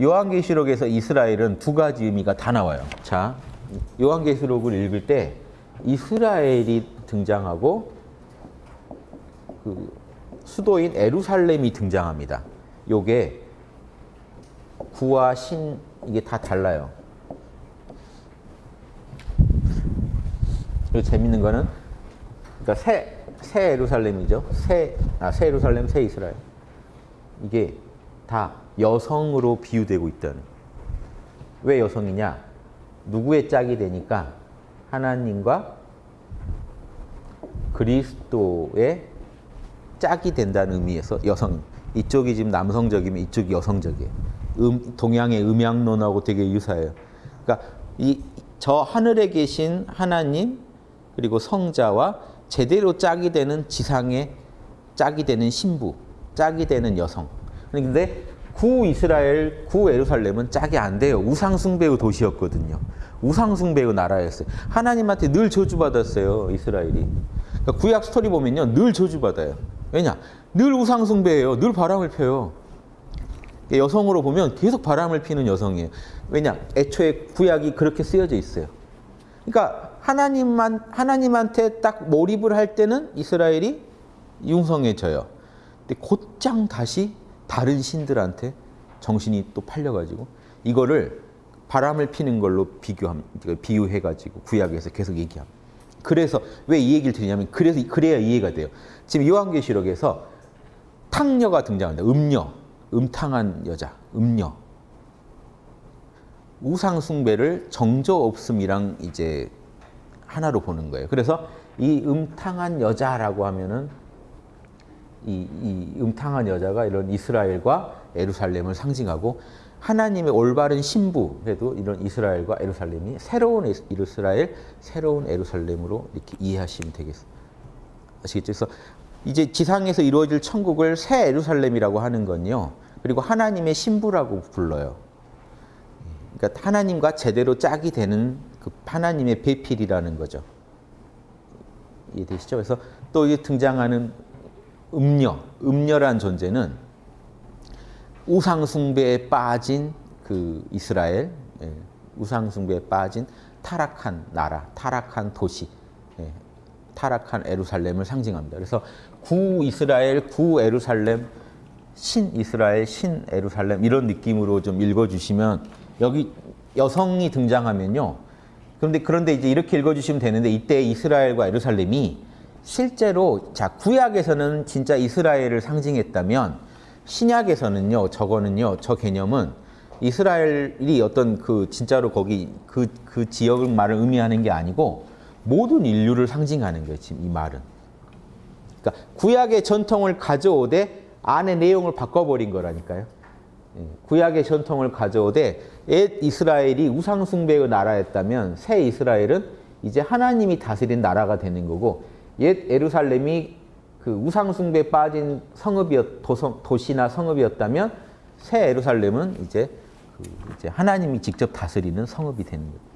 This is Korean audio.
요한계시록에서 이스라엘은 두 가지 의미가 다 나와요. 자, 요한계시록을 읽을 때 이스라엘이 등장하고 그 수도인 에루살렘이 등장합니다. 요게 구와 신 이게 다 달라요. 그리고 재밌는 거는 그러니까 새, 새 에루살렘이죠. 새, 아, 새 에루살렘, 새 이스라엘. 이게 다 여성으로 비유되고 있다는. 왜 여성이냐? 누구의 짝이 되니까 하나님과 그리스도의 짝이 된다는 의미에서 여성. 이쪽이 지금 남성적이면 이쪽이 여성적이에요. 음, 동양의 음양론하고 되게 유사해요. 그러니까 이 저 하늘에 계신 하나님 그리고 성자와 제대로 짝이 되는 지상의 짝이 되는 신부, 짝이 되는 여성. 그런데 구 이스라엘, 구 에루살렘은 짝이 안 돼요. 우상숭배의 도시였거든요. 우상숭배의 나라였어요. 하나님한테 늘 저주받았어요, 이스라엘이. 그러니까 구약 스토리 보면요, 늘 저주받아요. 왜냐? 늘 우상숭배예요. 늘 바람을 펴요. 여성으로 보면 계속 바람을 피는 여성이에요. 왜냐? 애초에 구약이 그렇게 쓰여져 있어요. 그러니까 하나님만 하나님한테 딱 몰입을 할 때는 이스라엘이 융성해져요. 근데 곧장 다시 다른 신들한테 정신이 또 팔려가지고 이거를 바람을 피는 걸로 비교함 비유해가지고 구약에서 계속 얘기합니다. 그래서 왜 이 얘기를 드리냐면 그래서 그래야 이해가 돼요. 지금 요한계시록에서 탕녀가 등장한다. 음녀, 음탕한 여자, 음녀. 우상 숭배를 정저 없음이랑 이제 하나로 보는 거예요. 그래서 이 음탕한 여자라고 하면은 이, 이 음탕한 여자가 이런 이스라엘과 에루살렘을 상징하고 하나님의 올바른 신부에도 이런 이스라엘과 에루살렘이 새로운 이스라엘, 새로운 에루살렘으로 이렇게 이해하시면 되겠습니다. 아시겠죠? 그래서 이제 지상에서 이루어질 천국을 새 에루살렘이라고 하는 건요. 그리고 하나님의 신부라고 불러요. 그러니까 하나님과 제대로 짝이 되는 그 하나님의 배필이라는 거죠. 이해되시죠? 그래서 또 등장하는 음녀, 음녀란 존재는 우상 숭배에 빠진 그 이스라엘, 예, 우상 숭배에 빠진 타락한 나라, 타락한 도시, 예, 타락한 에루살렘을 상징합니다. 그래서 구 이스라엘, 구 에루살렘, 신 이스라엘, 신 에루살렘 이런 느낌으로 좀 읽어주시면 여기 여성이 등장하면요. 그런데 그런데 이제 이렇게 읽어주시면 되는데 이때 이스라엘과 에루살렘이 실제로 자 구약에서는 진짜 이스라엘을 상징했다면 신약에서는요 저거는요 저 개념은 이스라엘이 어떤 그 진짜로 거기 그, 그 지역을 말을 의미하는 게 아니고 모든 인류를 상징하는 거예요 지금 이 말은. 그러니까 구약의 전통을 가져오되 안의 내용을 바꿔버린 거라니까요. 구약의 전통을 가져오되 옛 이스라엘이 우상숭배의 나라였다면 새 이스라엘은 이제 하나님이 다스린 나라가 되는 거고 옛 에루살렘이 그 우상숭배에 빠진 성읍이었 도성, 도시나 성읍이었다면 새 에루살렘은 이제 그 이제 하나님이 직접 다스리는 성읍이 되는 거예요.